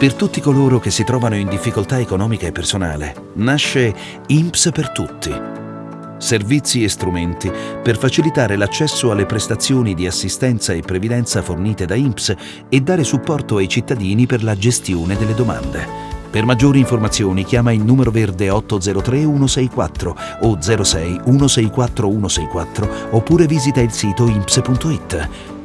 Per tutti coloro che si trovano in difficoltà economica e personale, nasce INPS per tutti. Servizi e strumenti per facilitare l'accesso alle prestazioni di assistenza e previdenza fornite da INPS e dare supporto ai cittadini per la gestione delle domande. Per maggiori informazioni chiama il numero verde 803 164 o 06 164 164 oppure visita il sito imps.it.